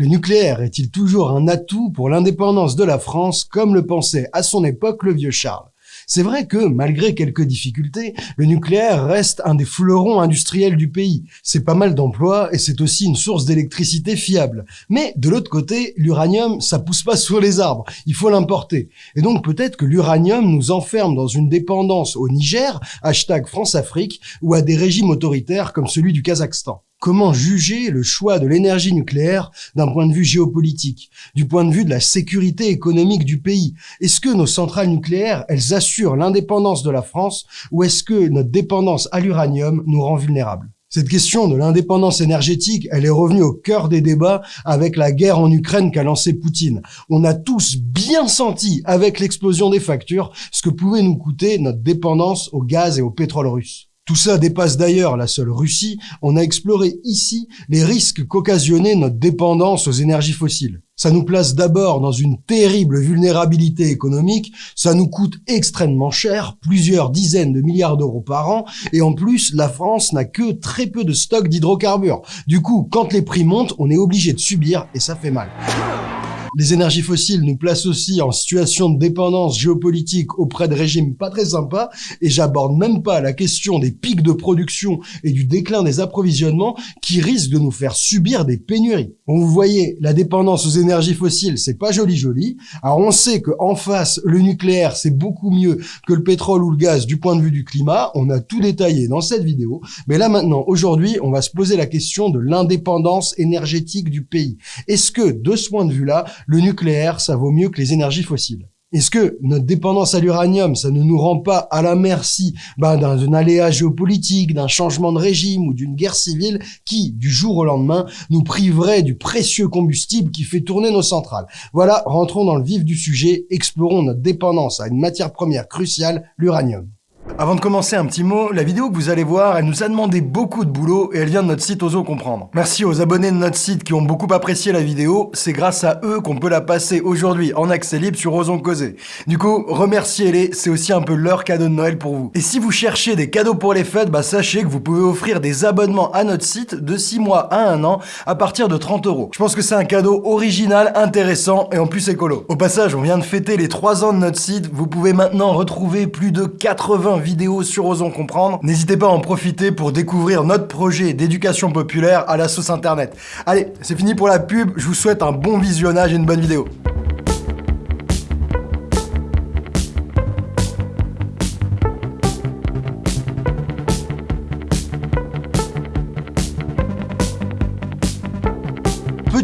Le nucléaire est-il toujours un atout pour l'indépendance de la France, comme le pensait à son époque le vieux Charles? C'est vrai que, malgré quelques difficultés, le nucléaire reste un des fleurons industriels du pays. C'est pas mal d'emplois et c'est aussi une source d'électricité fiable. Mais de l'autre côté, l'uranium, ça pousse pas sur les arbres. Il faut l'importer. Et donc peut-être que l'uranium nous enferme dans une dépendance au Niger, hashtag France-Afrique, ou à des régimes autoritaires comme celui du Kazakhstan. Comment juger le choix de l'énergie nucléaire d'un point de vue géopolitique, du point de vue de la sécurité économique du pays? Est-ce que nos centrales nucléaires, elles assurent l'indépendance de la France ou est-ce que notre dépendance à l'uranium nous rend vulnérables? Cette question de l'indépendance énergétique, elle est revenue au cœur des débats avec la guerre en Ukraine qu'a lancée Poutine. On a tous bien senti, avec l'explosion des factures, ce que pouvait nous coûter notre dépendance au gaz et au pétrole russe. Tout ça dépasse d'ailleurs la seule Russie. On a exploré ici les risques qu'occasionnait notre dépendance aux énergies fossiles. Ça nous place d'abord dans une terrible vulnérabilité économique, ça nous coûte extrêmement cher, plusieurs dizaines de milliards d'euros par an, et en plus, la France n'a que très peu de stocks d'hydrocarbures. Du coup, quand les prix montent, on est obligé de subir, et ça fait mal. Les énergies fossiles nous placent aussi en situation de dépendance géopolitique auprès de régimes pas très sympas, et j'aborde même pas la question des pics de production et du déclin des approvisionnements qui risquent de nous faire subir des pénuries. Bon, vous voyez, la dépendance aux énergies fossiles, c'est pas joli joli. Alors on sait que en face, le nucléaire, c'est beaucoup mieux que le pétrole ou le gaz du point de vue du climat. On a tout détaillé dans cette vidéo. Mais là maintenant, aujourd'hui, on va se poser la question de l'indépendance énergétique du pays. Est-ce que, de ce point de vue-là, le nucléaire, ça vaut mieux que les énergies fossiles. Est-ce que notre dépendance à l'uranium, ça ne nous rend pas à la merci ben, d'un aléa géopolitique, d'un changement de régime ou d'une guerre civile qui, du jour au lendemain, nous priverait du précieux combustible qui fait tourner nos centrales? Voilà, rentrons dans le vif du sujet, explorons notre dépendance à une matière première cruciale, l'uranium. Avant de commencer, un petit mot. La vidéo que vous allez voir, elle nous a demandé beaucoup de boulot et elle vient de notre site Ozo Comprendre. Merci aux abonnés de notre site qui ont beaucoup apprécié la vidéo. C'est grâce à eux qu'on peut la passer aujourd'hui en accès libre sur Ozon Causer. Du coup, remerciez-les, c'est aussi un peu leur cadeau de Noël pour vous. Et si vous cherchez des cadeaux pour les fêtes, bah sachez que vous pouvez offrir des abonnements à notre site de 6 mois à 1 an à partir de 30 euros. Je pense que c'est un cadeau original, intéressant et en plus écolo. Au passage, on vient de fêter les 3 ans de notre site. Vous pouvez maintenant retrouver plus de 80 vidéos sur Osons Comprendre. N'hésitez pas à en profiter pour découvrir notre projet d'éducation populaire à la sauce internet. Allez, c'est fini pour la pub, je vous souhaite un bon visionnage et une bonne vidéo.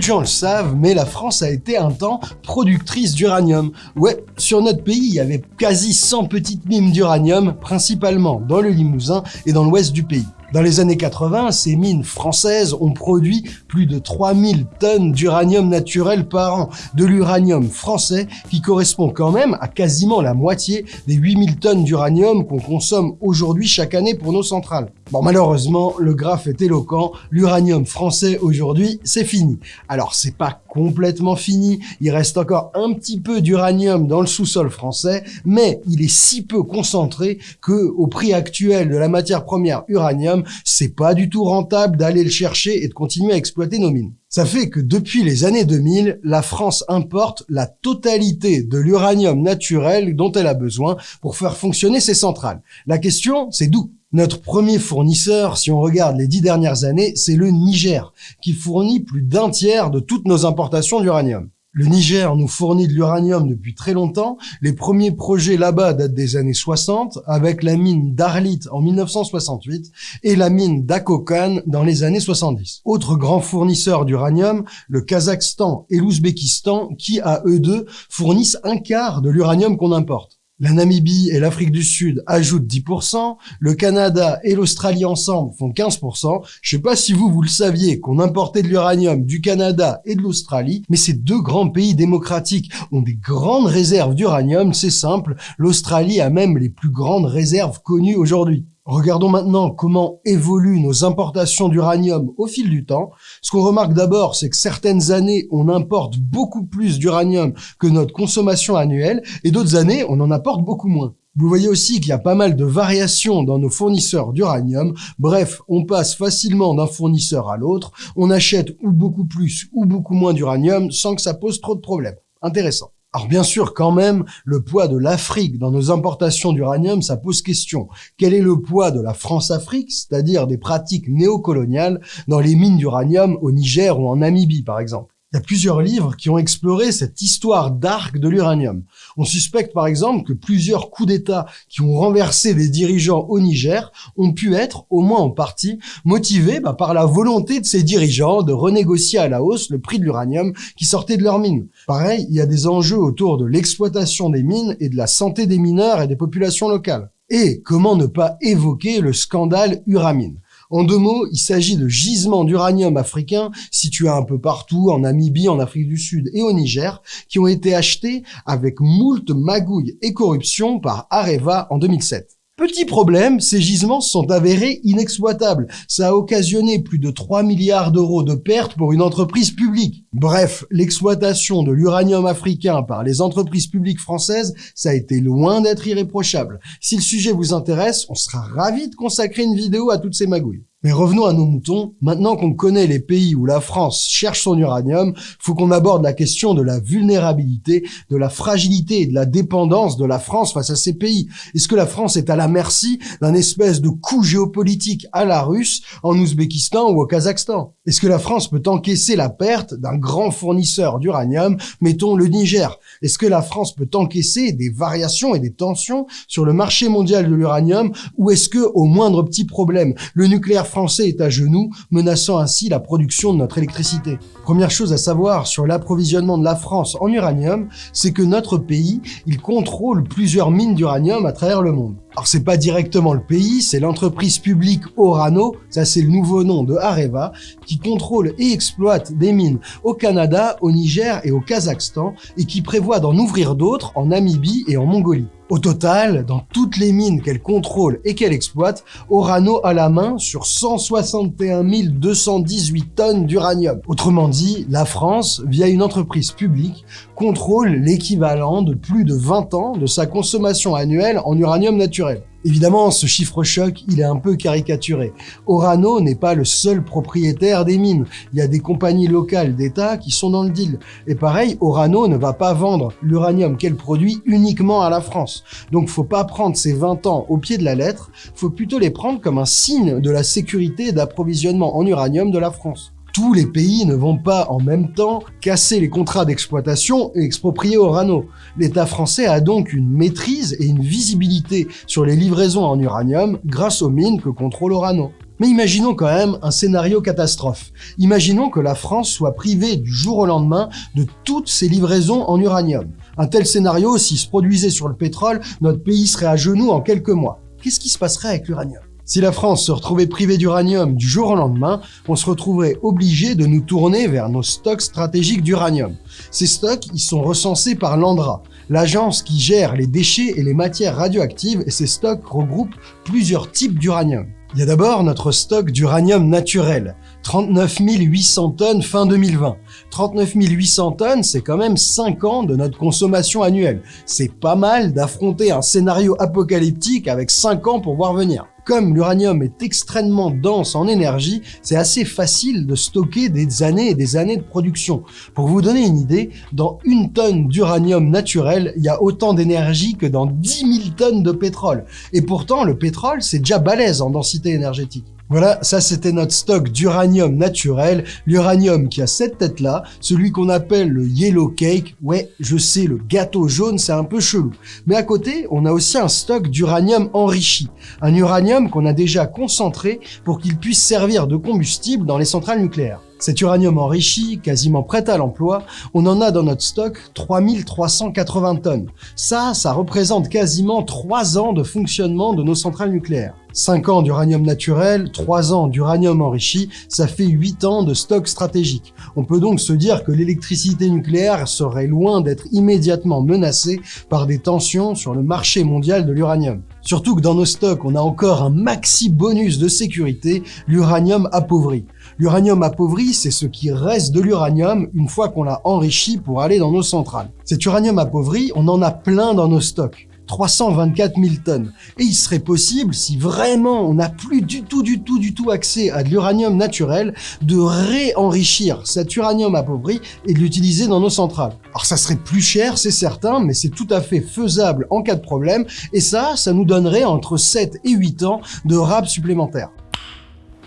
De gens le savent, mais la France a été un temps productrice d'uranium. Ouais, sur notre pays, il y avait quasi 100 petites mines d'uranium, principalement dans le Limousin et dans l'ouest du pays. Dans les années 80, ces mines françaises ont produit plus de 3000 tonnes d'uranium naturel par an, de l'uranium français qui correspond quand même à quasiment la moitié des 8000 tonnes d'uranium qu'on consomme aujourd'hui chaque année pour nos centrales. Bon, malheureusement, le graphe est éloquent, l'uranium français aujourd'hui, c'est fini. Alors, c'est pas complètement fini, il reste encore un petit peu d'uranium dans le sous-sol français, mais il est si peu concentré que, au prix actuel de la matière première uranium, c'est pas du tout rentable d'aller le chercher et de continuer à exploiter nos mines. Ça fait que depuis les années 2000, la France importe la totalité de l'uranium naturel dont elle a besoin pour faire fonctionner ses centrales. La question, c'est d'où? Notre premier fournisseur, si on regarde les dix dernières années, c'est le Niger, qui fournit plus d'un tiers de toutes nos importations d'uranium. Le Niger nous fournit de l'uranium depuis très longtemps. Les premiers projets là-bas datent des années 60, avec la mine d'Arlit en 1968 et la mine d'Akokan dans les années 70. Autre grand fournisseur d'uranium, le Kazakhstan et l'Ouzbékistan, qui à eux deux fournissent un quart de l'uranium qu'on importe. La Namibie et l'Afrique du Sud ajoutent 10%, le Canada et l'Australie ensemble font 15%. Je sais pas si vous, vous le saviez, qu'on importait de l'uranium du Canada et de l'Australie, mais ces deux grands pays démocratiques ont des grandes réserves d'uranium, c'est simple, l'Australie a même les plus grandes réserves connues aujourd'hui. Regardons maintenant comment évoluent nos importations d'uranium au fil du temps. Ce qu'on remarque d'abord, c'est que certaines années, on importe beaucoup plus d'uranium que notre consommation annuelle, et d'autres années, on en apporte beaucoup moins. Vous voyez aussi qu'il y a pas mal de variations dans nos fournisseurs d'uranium. Bref, on passe facilement d'un fournisseur à l'autre. On achète ou beaucoup plus ou beaucoup moins d'uranium sans que ça pose trop de problèmes. Intéressant. Alors bien sûr, quand même, le poids de l'Afrique dans nos importations d'uranium, ça pose question. Quel est le poids de la France-Afrique, c'est-à-dire des pratiques néocoloniales dans les mines d'uranium au Niger ou en Namibie, par exemple? Il y a plusieurs livres qui ont exploré cette histoire d'arc de l'uranium. On suspecte par exemple que plusieurs coups d'État qui ont renversé des dirigeants au Niger ont pu être, au moins en partie, motivés bah, par la volonté de ces dirigeants de renégocier à la hausse le prix de l'uranium qui sortait de leurs mines. Pareil, il y a des enjeux autour de l'exploitation des mines et de la santé des mineurs et des populations locales. Et comment ne pas évoquer le scandale Uramine? En deux mots, il s'agit de gisements d'uranium africains situés un peu partout, en Namibie, en Afrique du Sud et au Niger, qui ont été achetés avec moult magouilles et corruption par Areva en 2007. Petit problème, ces gisements sont avérés inexploitables. Ça a occasionné plus de 3 milliards d'euros de pertes pour une entreprise publique. Bref, l'exploitation de l'uranium africain par les entreprises publiques françaises, ça a été loin d'être irréprochable. Si le sujet vous intéresse, on sera ravi de consacrer une vidéo à toutes ces magouilles. Mais revenons à nos moutons. Maintenant qu'on connaît les pays où la France cherche son uranium, faut qu'on aborde la question de la vulnérabilité, de la fragilité et de la dépendance de la France face à ces pays. Est-ce que la France est à la merci d'un espèce de coup géopolitique à la russe en Ouzbékistan ou au Kazakhstan? Est-ce que la France peut encaisser la perte d'un grand fournisseur d'uranium, mettons le Niger? Est-ce que la France peut encaisser des variations et des tensions sur le marché mondial de l'uranium? Ou est-ce que, au moindre petit problème, le nucléaire français est à genoux, menaçant ainsi la production de notre électricité. Première chose à savoir sur l'approvisionnement de la France en uranium, c'est que notre pays, il contrôle plusieurs mines d'uranium à travers le monde. Alors c'est pas directement le pays, c'est l'entreprise publique Orano, ça c'est le nouveau nom de Areva, qui contrôle et exploite des mines au Canada, au Niger et au Kazakhstan, et qui prévoit d'en ouvrir d'autres en Namibie et en Mongolie. Au total, dans toutes les mines qu'elle contrôle et qu'elle exploite, Orano a la main sur 161 218 tonnes d'uranium. Autrement dit, la France, via une entreprise publique, contrôle l'équivalent de plus de 20 ans de sa consommation annuelle en uranium naturel. Évidemment, ce chiffre choc, il est un peu caricaturé. Orano n'est pas le seul propriétaire des mines. Il y a des compagnies locales d'État qui sont dans le deal. Et pareil, Orano ne va pas vendre l'uranium qu'elle produit uniquement à la France. Donc faut pas prendre ces 20 ans au pied de la lettre, faut plutôt les prendre comme un signe de la sécurité d'approvisionnement en uranium de la France tous les pays ne vont pas en même temps casser les contrats d'exploitation et exproprier Orano. L'État français a donc une maîtrise et une visibilité sur les livraisons en uranium grâce aux mines que contrôle Orano. Mais imaginons quand même un scénario catastrophe. Imaginons que la France soit privée du jour au lendemain de toutes ses livraisons en uranium. Un tel scénario, s'il se produisait sur le pétrole, notre pays serait à genoux en quelques mois. Qu'est-ce qui se passerait avec l'uranium? Si la France se retrouvait privée d'uranium du jour au lendemain, on se retrouverait obligé de nous tourner vers nos stocks stratégiques d'uranium. Ces stocks, ils sont recensés par l'ANDRA, l'agence qui gère les déchets et les matières radioactives et ces stocks regroupent plusieurs types d'uranium. Il y a d'abord notre stock d'uranium naturel, 39 800 tonnes fin 2020. 39 800 tonnes, c'est quand même 5 ans de notre consommation annuelle. C'est pas mal d'affronter un scénario apocalyptique avec 5 ans pour voir venir. Comme l'uranium est extrêmement dense en énergie, c'est assez facile de stocker des années et des années de production. Pour vous donner une idée, dans une tonne d'uranium naturel, il y a autant d'énergie que dans 10 000 tonnes de pétrole. Et pourtant, le pétrole, c'est déjà balèze en densité énergétique. Voilà, ça c'était notre stock d'uranium naturel, l'uranium qui a cette tête-là, celui qu'on appelle le yellow cake. Ouais, je sais, le gâteau jaune, c'est un peu chelou. Mais à côté, on a aussi un stock d'uranium enrichi, un uranium qu'on a déjà concentré pour qu'il puisse servir de combustible dans les centrales nucléaires. Cet uranium enrichi, quasiment prêt à l'emploi, on en a dans notre stock 3380 tonnes. Ça, ça représente quasiment 3 ans de fonctionnement de nos centrales nucléaires. 5 ans d'uranium naturel, 3 ans d'uranium enrichi, ça fait 8 ans de stock stratégique. On peut donc se dire que l'électricité nucléaire serait loin d'être immédiatement menacée par des tensions sur le marché mondial de l'uranium. Surtout que dans nos stocks, on a encore un maxi bonus de sécurité, l'uranium appauvri. L'uranium appauvri, c'est ce qui reste de l'uranium une fois qu'on l'a enrichi pour aller dans nos centrales. Cet uranium appauvri, on en a plein dans nos stocks. 324 000 tonnes. Et il serait possible, si vraiment on n'a plus du tout, du tout, du tout accès à de l'uranium naturel, de réenrichir cet uranium appauvri et de l'utiliser dans nos centrales. Alors ça serait plus cher, c'est certain, mais c'est tout à fait faisable en cas de problème, et ça, ça nous donnerait entre 7 et 8 ans de rab supplémentaires.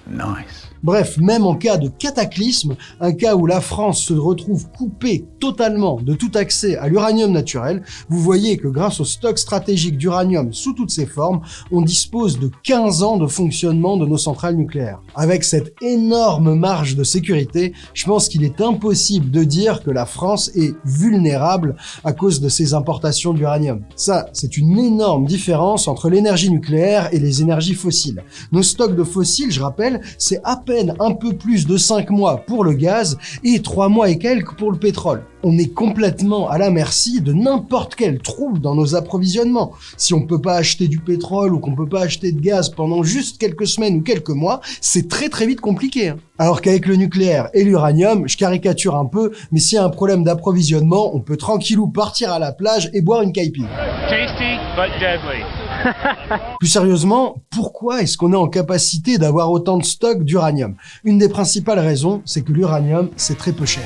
Nice. Bref, même en cas de cataclysme, un cas où la France se retrouve coupée totalement de tout accès à l'uranium naturel, vous voyez que grâce au stock stratégique d'uranium sous toutes ses formes, on dispose de 15 ans de fonctionnement de nos centrales nucléaires. Avec cette énorme marge de sécurité, je pense qu'il est impossible de dire que la France est vulnérable à cause de ses importations d'uranium. Ça, c'est une énorme différence entre l'énergie nucléaire et les énergies fossiles. Nos stocks de fossiles, je rappelle, c'est peine un peu plus de 5 mois pour le gaz et 3 mois et quelques pour le pétrole. On est complètement à la merci de n'importe quel trouble dans nos approvisionnements. Si on peut pas acheter du pétrole ou qu'on peut pas acheter de gaz pendant juste quelques semaines ou quelques mois, c'est très très vite compliqué. Hein. Alors qu'avec le nucléaire et l'uranium, je caricature un peu, mais s'il y a un problème d'approvisionnement, on peut tranquillou partir à la plage et boire une caipirinha. Tasty but deadly. Plus sérieusement, pourquoi est-ce qu'on est en capacité d'avoir autant de stocks d'uranium? Une des principales raisons, c'est que l'uranium, c'est très peu cher.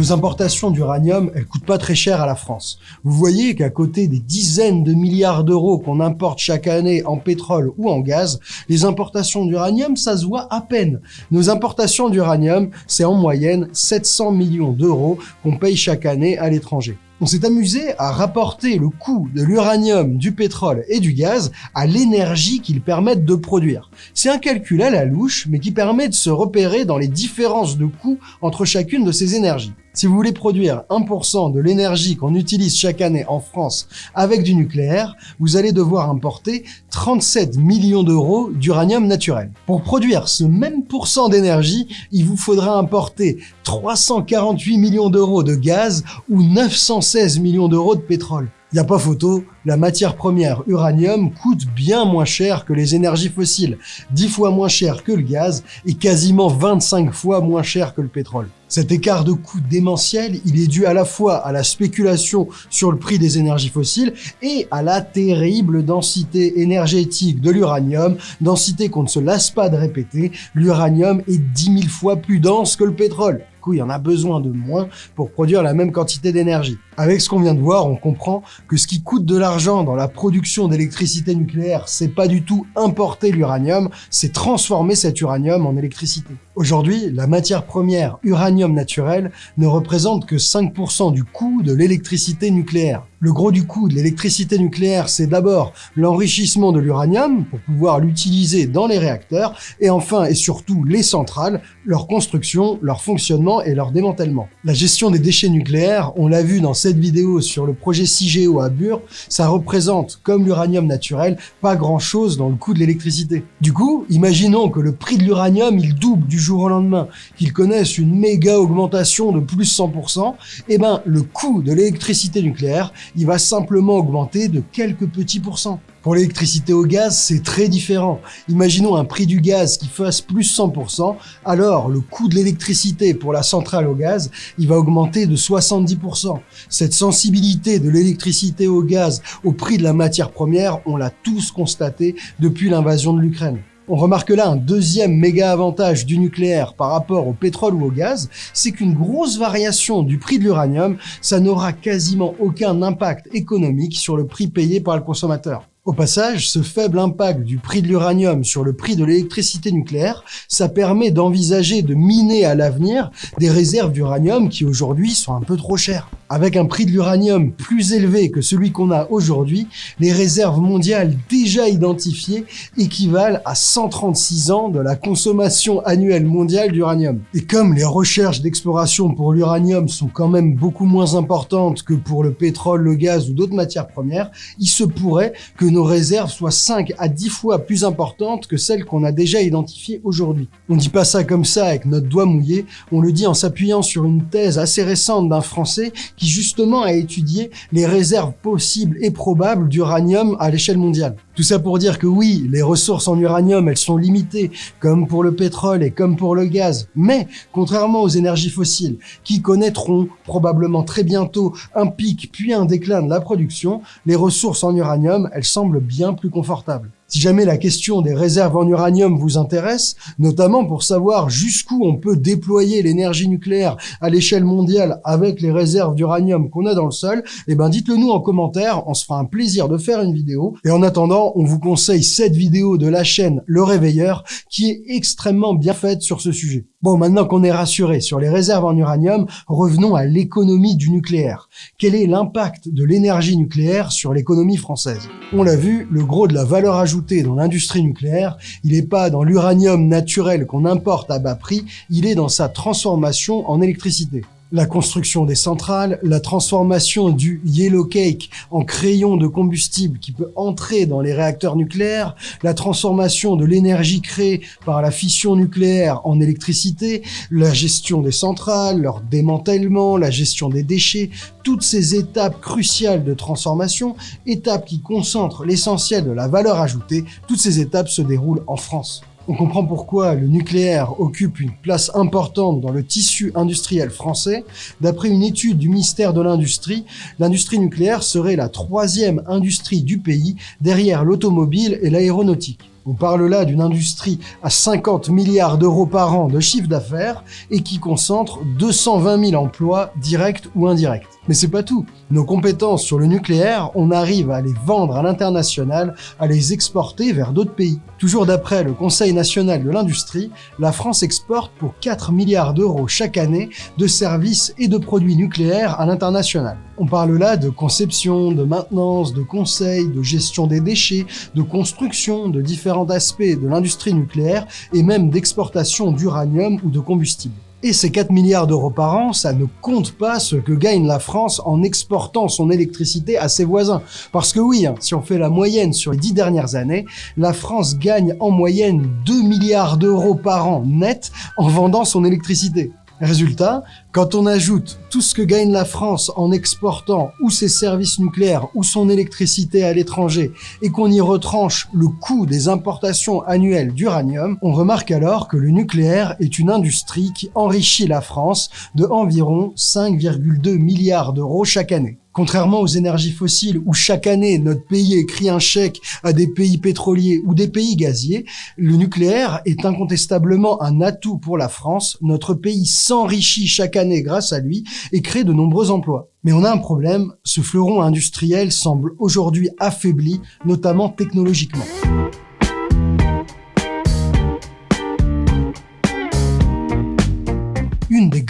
Nos importations d'uranium, elles coûtent pas très cher à la France. Vous voyez qu'à côté des dizaines de milliards d'euros qu'on importe chaque année en pétrole ou en gaz, les importations d'uranium, ça se voit à peine. Nos importations d'uranium, c'est en moyenne 700 millions d'euros qu'on paye chaque année à l'étranger on s'est amusé à rapporter le coût de l'uranium, du pétrole et du gaz à l'énergie qu'ils permettent de produire. C'est un calcul à la louche, mais qui permet de se repérer dans les différences de coûts entre chacune de ces énergies. Si vous voulez produire 1% de l'énergie qu'on utilise chaque année en France avec du nucléaire, vous allez devoir importer 37 millions d'euros d'uranium naturel. Pour produire ce même pourcent d'énergie, il vous faudra importer 348 millions d'euros de gaz ou 916 millions d'euros de pétrole. Il n'y a pas photo, la matière première uranium coûte bien moins cher que les énergies fossiles, 10 fois moins cher que le gaz et quasiment 25 fois moins cher que le pétrole. Cet écart de coût démentiel, il est dû à la fois à la spéculation sur le prix des énergies fossiles et à la terrible densité énergétique de l'uranium, densité qu'on ne se lasse pas de répéter, l'uranium est 10 000 fois plus dense que le pétrole. Il y en a besoin de moins pour produire la même quantité d'énergie. Avec ce qu'on vient de voir, on comprend que ce qui coûte de l'argent dans la production d'électricité nucléaire, c'est pas du tout importer l'uranium, c'est transformer cet uranium en électricité. Aujourd'hui, la matière première uranium naturel ne représente que 5% du coût de l'électricité nucléaire. Le gros du coût de l'électricité nucléaire, c'est d'abord l'enrichissement de l'uranium pour pouvoir l'utiliser dans les réacteurs, et enfin et surtout les centrales, leur construction, leur fonctionnement et leur démantèlement. La gestion des déchets nucléaires, on l'a vu dans cette vidéo sur le projet CIGEO à Bure, ça représente, comme l'uranium naturel, pas grand chose dans le coût de l'électricité. Du coup, imaginons que le prix de l'uranium, il double du jour au lendemain, qu'il connaisse une méga augmentation de plus 100%, et eh ben le coût de l'électricité nucléaire, il va simplement augmenter de quelques petits pourcents. Pour l'électricité au gaz, c'est très différent. Imaginons un prix du gaz qui fasse plus 100%, alors le coût de l'électricité pour la centrale au gaz, il va augmenter de 70%. Cette sensibilité de l'électricité au gaz au prix de la matière première, on l'a tous constaté depuis l'invasion de l'Ukraine. On remarque là un deuxième méga avantage du nucléaire par rapport au pétrole ou au gaz, c'est qu'une grosse variation du prix de l'uranium, ça n'aura quasiment aucun impact économique sur le prix payé par le consommateur. Au passage, ce faible impact du prix de l'uranium sur le prix de l'électricité nucléaire, ça permet d'envisager de miner à l'avenir des réserves d'uranium qui aujourd'hui sont un peu trop chères. Avec un prix de l'uranium plus élevé que celui qu'on a aujourd'hui, les réserves mondiales déjà identifiées équivalent à 136 ans de la consommation annuelle mondiale d'uranium. Et comme les recherches d'exploration pour l'uranium sont quand même beaucoup moins importantes que pour le pétrole, le gaz ou d'autres matières premières, il se pourrait que nos réserves soient 5 à 10 fois plus importantes que celles qu'on a déjà identifiées aujourd'hui. On dit pas ça comme ça avec notre doigt mouillé, on le dit en s'appuyant sur une thèse assez récente d'un Français qui justement a étudié les réserves possibles et probables d'uranium à l'échelle mondiale. Tout ça pour dire que oui, les ressources en uranium, elles sont limitées, comme pour le pétrole et comme pour le gaz, mais contrairement aux énergies fossiles, qui connaîtront probablement très bientôt un pic puis un déclin de la production, les ressources en uranium, elles semblent bien plus confortables. Si jamais la question des réserves en uranium vous intéresse, notamment pour savoir jusqu'où on peut déployer l'énergie nucléaire à l'échelle mondiale avec les réserves d'uranium qu'on a dans le sol, eh ben dites-le nous en commentaire, on se fera un plaisir de faire une vidéo. Et en attendant, on vous conseille cette vidéo de la chaîne Le Réveilleur qui est extrêmement bien faite sur ce sujet. Bon, maintenant qu'on est rassuré sur les réserves en uranium, revenons à l'économie du nucléaire. Quel est l'impact de l'énergie nucléaire sur l'économie française? On l'a vu, le gros de la valeur ajoutée dans l'industrie nucléaire, il n'est pas dans l'uranium naturel qu'on importe à bas prix, il est dans sa transformation en électricité la construction des centrales, la transformation du yellow cake en crayon de combustible qui peut entrer dans les réacteurs nucléaires, la transformation de l'énergie créée par la fission nucléaire en électricité, la gestion des centrales, leur démantèlement, la gestion des déchets, toutes ces étapes cruciales de transformation, étapes qui concentrent l'essentiel de la valeur ajoutée, toutes ces étapes se déroulent en France. On comprend pourquoi le nucléaire occupe une place importante dans le tissu industriel français. D'après une étude du ministère de l'Industrie, l'industrie nucléaire serait la troisième industrie du pays derrière l'automobile et l'aéronautique. On parle là d'une industrie à 50 milliards d'euros par an de chiffre d'affaires et qui concentre 220 000 emplois directs ou indirects. Mais c'est pas tout. Nos compétences sur le nucléaire, on arrive à les vendre à l'international, à les exporter vers d'autres pays. Toujours d'après le Conseil national de l'industrie, la France exporte pour 4 milliards d'euros chaque année de services et de produits nucléaires à l'international. On parle là de conception, de maintenance, de conseil, de gestion des déchets, de construction, de différents aspects de l'industrie nucléaire et même d'exportation d'uranium ou de combustible. Et ces 4 milliards d'euros par an, ça ne compte pas ce que gagne la France en exportant son électricité à ses voisins. Parce que oui, hein, si on fait la moyenne sur les 10 dernières années, la France gagne en moyenne 2 milliards d'euros par an net en vendant son électricité. Résultat, quand on ajoute tout ce que gagne la France en exportant ou ses services nucléaires ou son électricité à l'étranger et qu'on y retranche le coût des importations annuelles d'uranium, on remarque alors que le nucléaire est une industrie qui enrichit la France de environ 5,2 milliards d'euros chaque année. Contrairement aux énergies fossiles où chaque année notre pays écrit un chèque à des pays pétroliers ou des pays gaziers, le nucléaire est incontestablement un atout pour la France. Notre pays s'enrichit chaque année grâce à lui et crée de nombreux emplois. Mais on a un problème, ce fleuron industriel semble aujourd'hui affaibli, notamment technologiquement.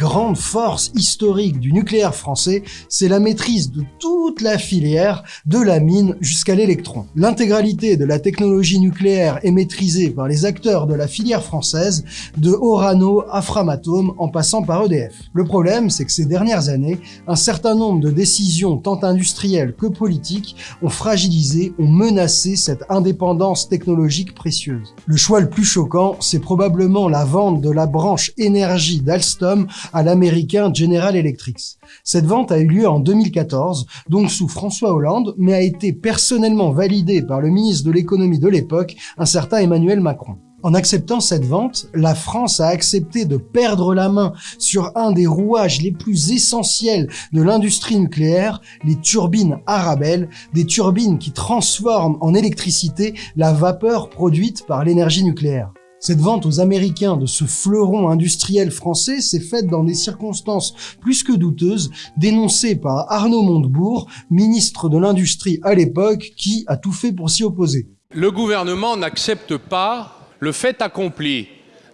Grandes forces historiques du nucléaire français, c'est la maîtrise de toute la filière, de la mine jusqu'à l'électron. L'intégralité de la technologie nucléaire est maîtrisée par les acteurs de la filière française, de Orano à Framatome en passant par EDF. Le problème, c'est que ces dernières années, un certain nombre de décisions tant industrielles que politiques ont fragilisé, ont menacé cette indépendance technologique précieuse. Le choix le plus choquant, c'est probablement la vente de la branche énergie d'Alstom à l'américain General Electric. Cette vente a eu lieu en 2014, donc sous François Hollande, mais a été personnellement validée par le ministre de l'économie de l'époque, un certain Emmanuel Macron. En acceptant cette vente, la France a accepté de perdre la main sur un des rouages les plus essentiels de l'industrie nucléaire, les turbines Arabelle, des turbines qui transforment en électricité la vapeur produite par l'énergie nucléaire. Cette vente aux Américains de ce fleuron industriel français s'est faite dans des circonstances plus que douteuses, dénoncées par Arnaud Montebourg, ministre de l'Industrie à l'époque, qui a tout fait pour s'y opposer. Le gouvernement n'accepte pas le fait accompli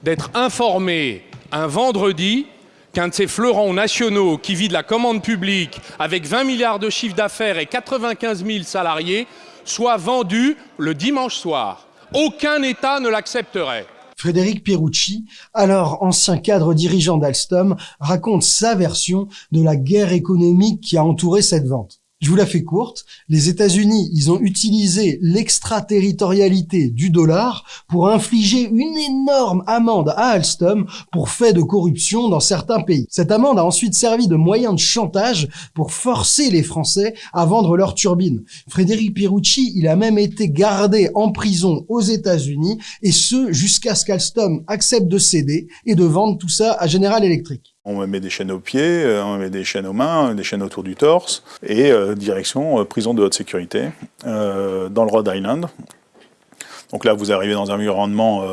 d'être informé un vendredi qu'un de ces fleurons nationaux qui vit de la commande publique avec 20 milliards de chiffre d'affaires et 95 000 salariés soit vendu le dimanche soir. Aucun État ne l'accepterait. Frédéric Pierucci, alors ancien cadre dirigeant d'Alstom, raconte sa version de la guerre économique qui a entouré cette vente. Je vous la fais courte. Les États-Unis, ils ont utilisé l'extraterritorialité du dollar pour infliger une énorme amende à Alstom pour fait de corruption dans certains pays. Cette amende a ensuite servi de moyen de chantage pour forcer les Français à vendre leurs turbines. Frédéric Pierucci, il a même été gardé en prison aux États-Unis et ce jusqu'à ce qu'Alstom accepte de céder et de vendre tout ça à General Electric. On me met des chaînes aux pieds, euh, on me met des chaînes aux mains, des chaînes autour du torse, et euh, direction euh, prison de haute sécurité dans le Rhode Island. Donc là, vous arrivez dans un environnement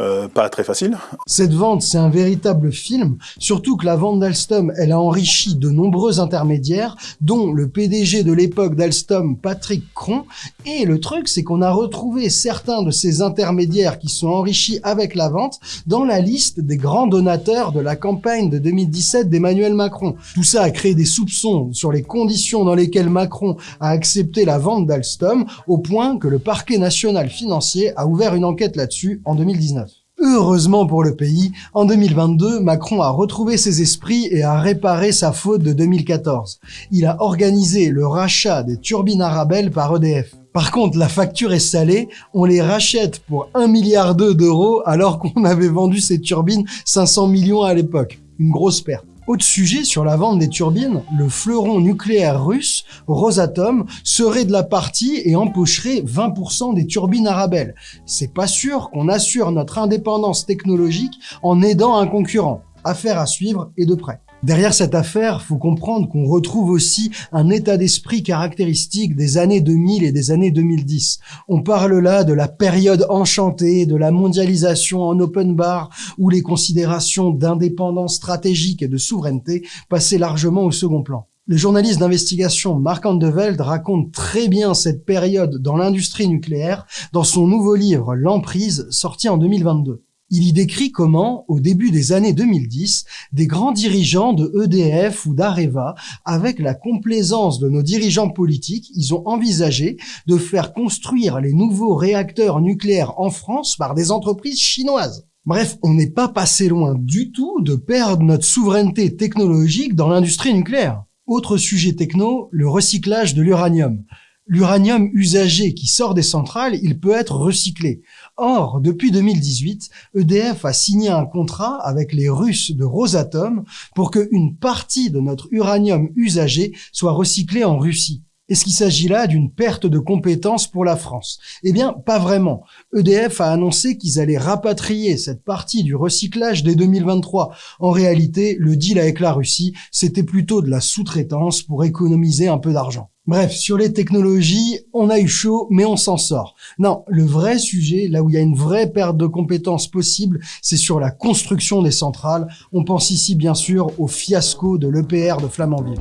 euh, pas très facile. Cette vente, c'est un véritable film, surtout que la vente d'Alstom, elle a enrichi de nombreux intermédiaires, dont le PDG de l'époque d'Alstom, Patrick Cron, et le truc, c'est qu'on a retrouvé certains de ces intermédiaires qui sont enrichis avec la vente dans la liste des grands donateurs de la campagne de 2017 d'Emmanuel Macron. Tout ça a créé des soupçons sur les conditions dans lesquelles Macron a accepté la vente d'Alstom, au point que le parquet national financier a ouvert une enquête là-dessus en 2019. Heureusement pour le pays, en 2022, Macron a retrouvé ses esprits et a réparé sa faute de 2014. Il a organisé le rachat des turbines Arabelle par EDF. Par contre, la facture est salée, on les rachète pour 1 milliard d'euros alors qu'on avait vendu ces turbines 500 millions à l'époque. Une grosse perte. Autre sujet sur la vente des turbines, le fleuron nucléaire russe, Rosatom, serait de la partie et empocherait 20% des turbines Arabelle. C'est pas sûr qu'on assure notre indépendance technologique en aidant un concurrent. Affaire à suivre et de près. Derrière cette affaire, faut comprendre qu'on retrouve aussi un état d'esprit caractéristique des années 2000 et des années 2010. On parle là de la période enchantée, de la mondialisation en open bar, où les considérations d'indépendance stratégique et de souveraineté passaient largement au second plan. Le journaliste d'investigation Marc Andeveld raconte très bien cette période dans l'industrie nucléaire dans son nouveau livre L'emprise, sorti en 2022. Il y décrit comment, au début des années 2010, des grands dirigeants de EDF ou d'Areva, avec la complaisance de nos dirigeants politiques, ils ont envisagé de faire construire les nouveaux réacteurs nucléaires en France par des entreprises chinoises. Bref, on n'est pas passé loin du tout de perdre notre souveraineté technologique dans l'industrie nucléaire. Autre sujet techno, le recyclage de l'uranium l'uranium usagé qui sort des centrales, il peut être recyclé. Or, depuis 2018, EDF a signé un contrat avec les Russes de Rosatom pour qu'une partie de notre uranium usagé soit recyclé en Russie. Est-ce qu'il s'agit là d'une perte de compétences pour la France? Eh bien, pas vraiment. EDF a annoncé qu'ils allaient rapatrier cette partie du recyclage dès 2023. En réalité, le deal avec la Russie, c'était plutôt de la sous-traitance pour économiser un peu d'argent. Bref, sur les technologies, on a eu chaud, mais on s'en sort. Non, le vrai sujet, là où il y a une vraie perte de compétences possible, c'est sur la construction des centrales. On pense ici bien sûr au fiasco de l'EPR de Flamanville.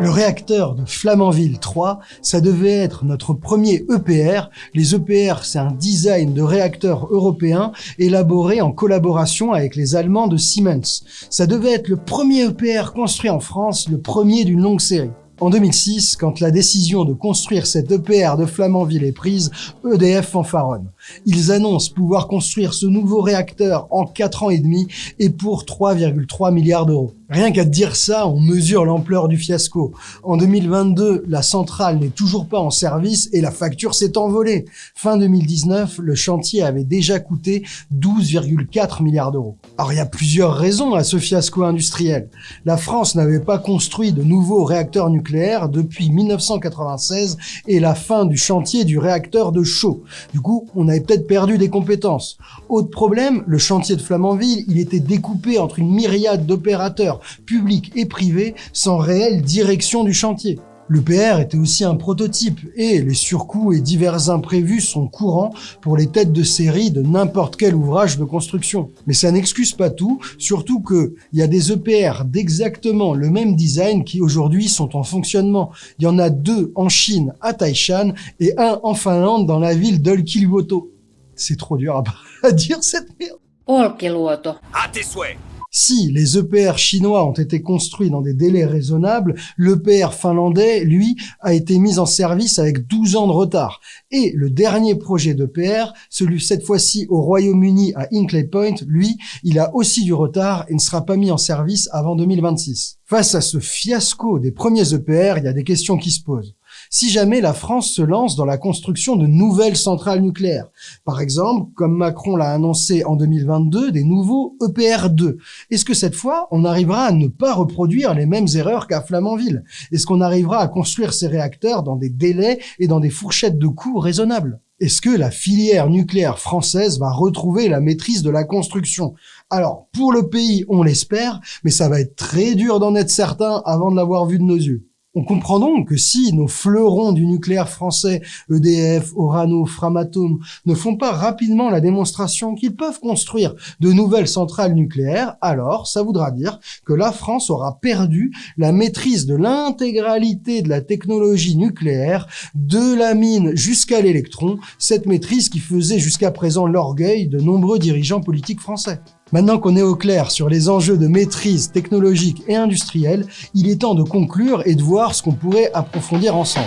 Le réacteur de Flamanville 3, ça devait être notre premier EPR. Les EPR, c'est un design de réacteur européen élaboré en collaboration avec les Allemands de Siemens. Ça devait être le premier EPR construit en France, le premier d'une longue série. En 2006, quand la décision de construire cet EPR de Flamanville est prise, EDF fanfaronne. Ils annoncent pouvoir construire ce nouveau réacteur en 4 ans et demi et pour 3,3 milliards d'euros. Rien qu'à dire ça, on mesure l'ampleur du fiasco. En 2022, la centrale n'est toujours pas en service et la facture s'est envolée. Fin 2019, le chantier avait déjà coûté 12,4 milliards d'euros. Alors il y a plusieurs raisons à ce fiasco industriel. La France n'avait pas construit de nouveaux réacteurs nucléaires depuis 1996 et la fin du chantier du réacteur de Chaux. Du coup, on peut-être perdu des compétences. Autre problème, le chantier de Flamanville, il était découpé entre une myriade d'opérateurs public et privé sans réelle direction du chantier. Le PR était aussi un prototype et les surcoûts et divers imprévus sont courants pour les têtes de série de n'importe quel ouvrage de construction. Mais ça n'excuse pas tout, surtout qu'il y a des EPR d'exactement le même design qui aujourd'hui sont en fonctionnement. Il y en a deux en Chine à Taishan et un en Finlande dans la ville d'Olkiluoto. C'est trop dur à, dire cette merde. Olkiluoto. À tes souhaits Si les EPR chinois ont été construits dans des délais raisonnables, l'EPR finlandais, lui, a été mis en service avec 12 ans de retard. Et le dernier projet d'EPR, celui cette fois-ci au Royaume-Uni à Hinkley Point, lui, il a aussi du retard et ne sera pas mis en service avant 2026. Face à ce fiasco des premiers EPR, il y a des questions qui se posent si jamais la France se lance dans la construction de nouvelles centrales nucléaires. Par exemple, comme Macron l'a annoncé en 2022, des nouveaux EPR2. Est-ce que cette fois, on arrivera à ne pas reproduire les mêmes erreurs qu'à Flamanville? Est-ce qu'on arrivera à construire ces réacteurs dans des délais et dans des fourchettes de coûts raisonnables? Est-ce que la filière nucléaire française va retrouver la maîtrise de la construction? Alors, pour le pays, on l'espère, mais ça va être très dur d'en être certain avant de l'avoir vu de nos yeux. On comprend donc que si nos fleurons du nucléaire français, EDF, Orano, Framatome, ne font pas rapidement la démonstration qu'ils peuvent construire de nouvelles centrales nucléaires, alors ça voudra dire que la France aura perdu la maîtrise de l'intégralité de la technologie nucléaire, de la mine jusqu'à l'électron, cette maîtrise qui faisait jusqu'à présent l'orgueil de nombreux dirigeants politiques français. Maintenant qu'on est au clair sur les enjeux de maîtrise technologique et industrielle, il est temps de conclure et de voir ce qu'on pourrait approfondir ensemble.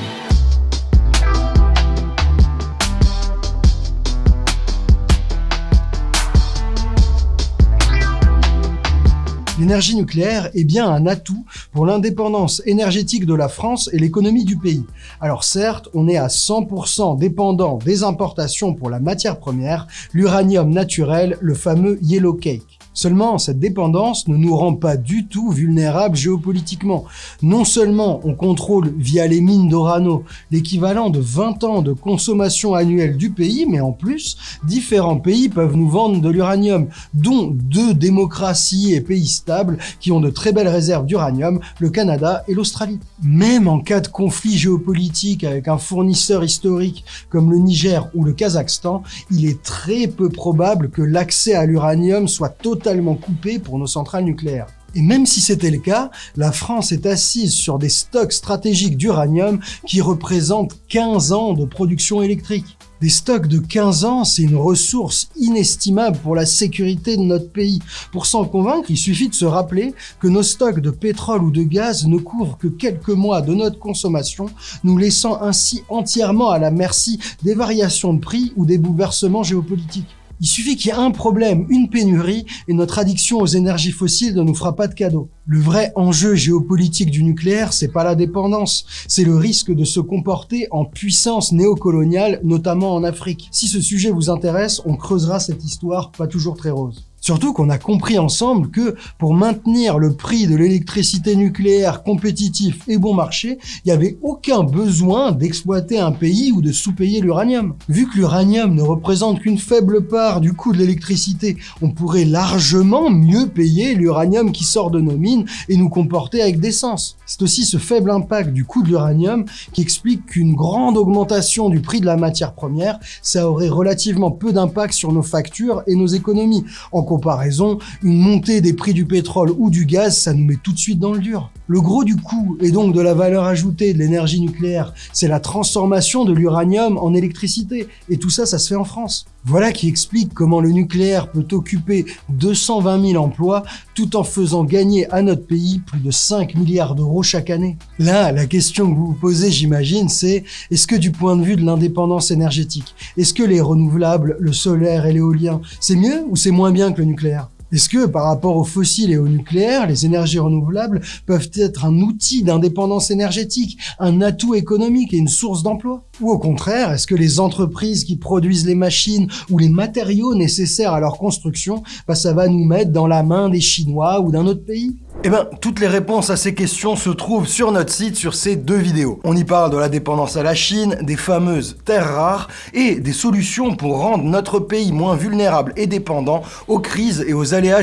L'énergie nucléaire est bien un atout pour l'indépendance énergétique de la France et l'économie du pays. Alors certes, on est à 100% dépendant des importations pour la matière première, l'uranium naturel, le fameux Yellow Cake. Seulement, cette dépendance ne nous rend pas du tout vulnérables géopolitiquement. Non seulement on contrôle via les mines d'Orano l'équivalent de 20 ans de consommation annuelle du pays, mais en plus, différents pays peuvent nous vendre de l'uranium, dont deux démocraties et pays stables qui ont de très belles réserves d'uranium, le Canada et l'Australie. Même en cas de conflit géopolitique avec un fournisseur historique comme le Niger ou le Kazakhstan, il est très peu probable que l'accès à l'uranium soit totalement totalement coupé pour nos centrales nucléaires. Et même si c'était le cas, la France est assise sur des stocks stratégiques d'uranium qui représentent 15 ans de production électrique. Des stocks de 15 ans, c'est une ressource inestimable pour la sécurité de notre pays. Pour s'en convaincre, il suffit de se rappeler que nos stocks de pétrole ou de gaz ne couvrent que quelques mois de notre consommation, nous laissant ainsi entièrement à la merci des variations de prix ou des bouleversements géopolitiques. Il suffit qu'il y ait un problème, une pénurie, et notre addiction aux énergies fossiles ne nous fera pas de cadeau. Le vrai enjeu géopolitique du nucléaire, c'est pas la dépendance, c'est le risque de se comporter en puissance néocoloniale, notamment en Afrique. Si ce sujet vous intéresse, on creusera cette histoire pas toujours très rose. Surtout qu'on a compris ensemble que pour maintenir le prix de l'électricité nucléaire compétitif et bon marché, il n'y avait aucun besoin d'exploiter un pays ou de sous-payer l'uranium. Vu que l'uranium ne représente qu'une faible part du coût de l'électricité, on pourrait largement mieux payer l'uranium qui sort de nos mines et nous comporter avec décence. C'est aussi ce faible impact du coût de l'uranium qui explique qu'une grande augmentation du prix de la matière première, ça aurait relativement peu d'impact sur nos factures et nos économies comparaison, une montée des prix du pétrole ou du gaz, ça nous met tout de suite dans le dur. Le gros du coût, et donc de la valeur ajoutée de l'énergie nucléaire, c'est la transformation de l'uranium en électricité. Et tout ça, ça se fait en France. Voilà qui explique comment le nucléaire peut occuper 220 000 emplois tout en faisant gagner à notre pays plus de 5 milliards d'euros chaque année. Là, la question que vous vous posez, j'imagine, c'est est-ce que du point de vue de l'indépendance énergétique, est-ce que les renouvelables, le solaire et l'éolien, c'est mieux ou c'est moins bien que le nucléaire? Est-ce que par rapport aux fossiles et au nucléaire, les énergies renouvelables peuvent être un outil d'indépendance énergétique, un atout économique et une source d'emploi? Ou au contraire, est-ce que les entreprises qui produisent les machines ou les matériaux nécessaires à leur construction, bah, ça va nous mettre dans la main des Chinois ou d'un autre pays? Eh bien, toutes les réponses à ces questions se trouvent sur notre site sur ces deux vidéos. On y parle de la dépendance à la Chine, des fameuses terres rares et des solutions pour rendre notre pays moins vulnérable et dépendant aux crises et aux aléas.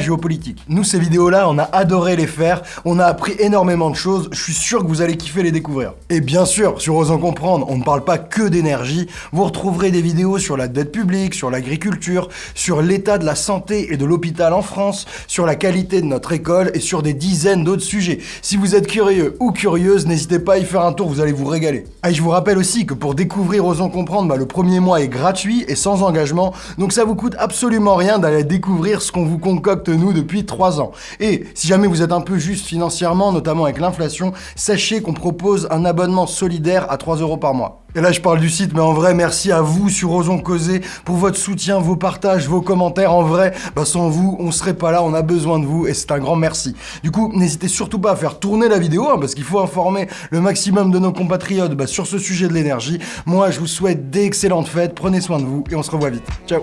Nous, ces vidéos-là, on a adoré les faire, on a appris énormément de choses, je suis sûr que vous allez kiffer les découvrir. Et bien sûr, sur Osons Comprendre, on ne parle pas que d'énergie, vous retrouverez des vidéos sur la dette publique, sur l'agriculture, sur l'état de la santé et de l'hôpital en France, sur la qualité de notre école et sur des dizaines d'autres sujets. Si vous êtes curieux ou curieuse, n'hésitez pas à y faire un tour, vous allez vous régaler. Ah, et je vous rappelle aussi que pour découvrir Osons Comprendre, bah, le premier mois est gratuit et sans engagement, donc ça vous coûte absolument rien d'aller découvrir ce qu'on vous concocte nous depuis 3 ans. Et si jamais vous êtes un peu juste financièrement, notamment avec l'inflation, sachez qu'on propose un abonnement solidaire à 3 euros par mois. Et là, je parle du site, mais en vrai, merci à vous sur Osons Causer pour votre soutien, vos partages, vos commentaires. En vrai, bah, sans vous, on serait pas là, on a besoin de vous et c'est un grand merci. Du coup, n'hésitez surtout pas à faire tourner la vidéo, hein, parce qu'il faut informer le maximum de nos compatriotes bah, sur ce sujet de l'énergie. Moi, je vous souhaite d'excellentes fêtes, prenez soin de vous et on se revoit vite. Ciao